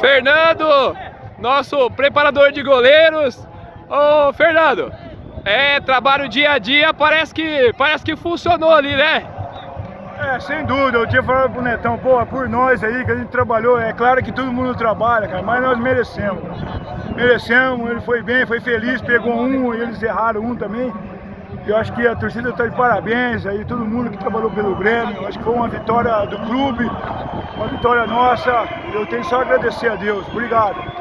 Fernando, nosso preparador de goleiros. Ô, Fernando, é trabalho dia a dia, parece que, parece que funcionou ali, né? É, sem dúvida, eu tinha falado pro Netão, pô, por nós aí que a gente trabalhou, é claro que todo mundo trabalha, cara, mas nós merecemos. Merecemos, ele foi bem, foi feliz, pegou um eles erraram um também. Eu acho que a torcida está de parabéns aí, todo mundo que trabalhou pelo Grêmio. Eu acho que foi uma vitória do clube, uma vitória nossa. Eu tenho só a agradecer a Deus. Obrigado.